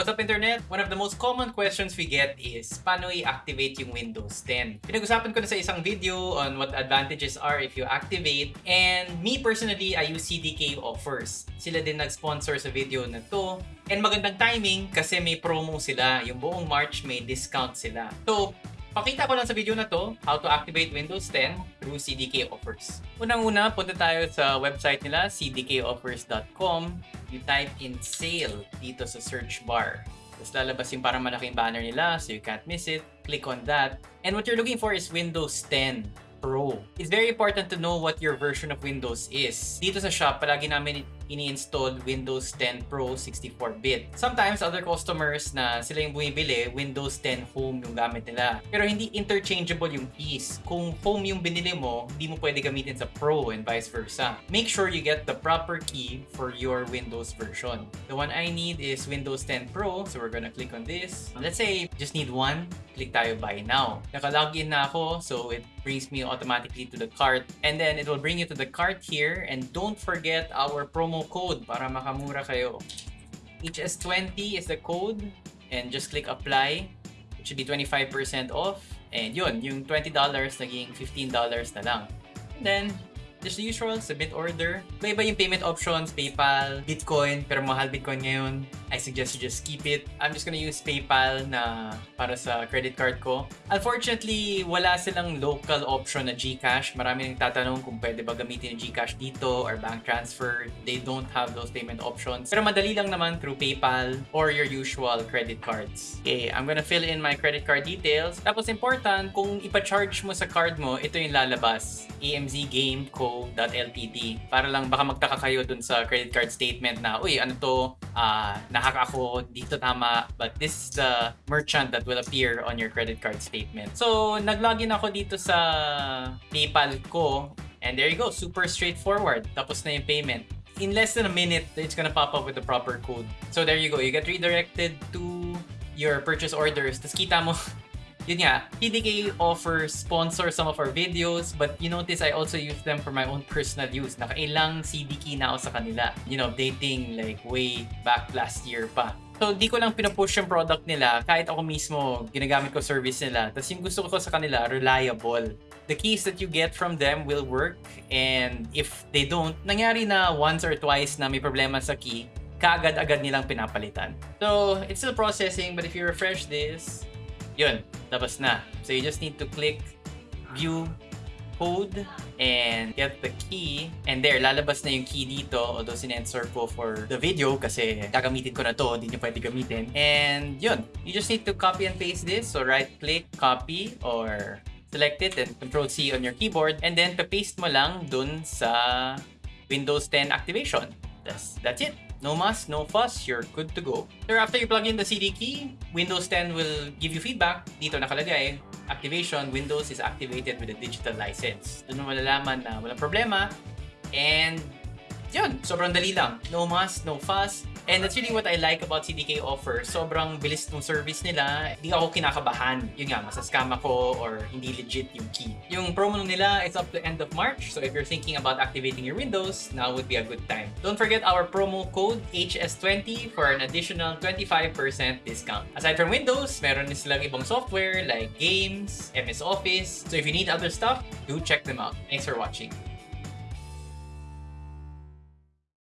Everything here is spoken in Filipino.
What's up internet? One of the most common questions we get is paano i-activate yung Windows 10? Pinag-usapan ko na sa isang video on what advantages are if you activate and me personally, I use CDK offers. Sila din nag-sponsor sa video na to and magandang timing kasi may promo sila. Yung buong March may discount sila. So, Pakita ko lang sa video na to how to activate Windows 10 through CDK offers. Unang-una, punta tayo sa website nila, cdkoffers.com. You type in sale dito sa search bar. Tapos lalabas yung parang malaking banner nila so you can't miss it. Click on that. And what you're looking for is Windows 10 Pro. It's very important to know what your version of Windows is. Dito sa shop, palagi namin ini-install Windows 10 Pro 64-bit. Sometimes, other customers na sila yung bumibili, Windows 10 Home yung gamit nila. Pero hindi interchangeable yung keys. Kung Home yung binili mo, hindi mo pwede gamitin sa Pro and vice versa. Make sure you get the proper key for your Windows version. The one I need is Windows 10 Pro, so we're gonna click on this. Let's say, just need one, click tayo buy now. Naka-login na ako, so it brings me automatically to the cart. And then, it will bring you to the cart here. And don't forget our promo code para makamura kayo. HS20 is the code and just click apply. It should be 25% off. And yun, yung $20 naging $15 na lang. And then, just the usual, submit order. Iba-iba yung payment options, PayPal, Bitcoin, pero mahal Bitcoin ngayon. I suggest you just keep it. I'm just gonna use PayPal na para sa credit card ko. Unfortunately, wala silang local option na GCash. Marami nang tatanong kung pwede ba gamitin yung GCash dito or bank transfer. They don't have those payment options. Pero madali lang naman through PayPal or your usual credit cards. Okay, I'm gonna fill in my credit card details. Tapos important, kung ipa-charge mo sa card mo, ito yung lalabas. emzgameco.ltd Para lang baka magtaka kayo dun sa credit card statement na, uy, ano to, uh, nahack ako, dito tama, but this is the merchant that will appear on your credit card statement. So, naglogin ako dito sa PayPal ko, and there you go, super straightforward. Tapos na yung payment. In less than a minute, it's gonna pop up with the proper code. So there you go, you get redirected to your purchase orders. Tapos kita mo, yun nga, TDK offers sponsor some of our videos, but you notice I also use them for my own personal use. Nakailang CDK na ako sa kanila. You know, updating like way back last year pa. So, di ko lang pinupush yung product nila. Kahit ako mismo, ginagamit ko service nila. Tapos yung gusto ko sa kanila, reliable. The keys that you get from them will work. And if they don't, nangyari na once or twice na may problema sa key, kaagad-agad nilang pinapalitan. So, it's still processing, but if you refresh this, yun, labas na. So you just need to click view code and get the key. And there, lalabas na yung key dito. Although sinensor ko for the video kasi gagamitin ko na to, hindi nyo pwede gamitin. And yun, you just need to copy and paste this. So right click, copy, or select it and control C on your keyboard. And then paste mo lang dun sa Windows 10 activation. That's, that's it. No muss, no fuss, you're good to go. So after you plug in the CD key, Windows 10 will give you feedback. Dito nakalagay, activation, Windows is activated with a digital license. Doon mo malalaman na walang problema. And yun, sobrang dali lang. No muss, no fuss. And that's really what I like about CDK offer. Sobrang bilis ng service nila. Hindi ako kinakabahan. Yun nga, masascam ako or hindi legit yung key. Yung promo nila is up to end of March. So if you're thinking about activating your Windows, now would be a good time. Don't forget our promo code HS20 for an additional 25% discount. Aside from Windows, meron din silang ibang software like games, MS Office. So if you need other stuff, do check them out. Thanks for watching.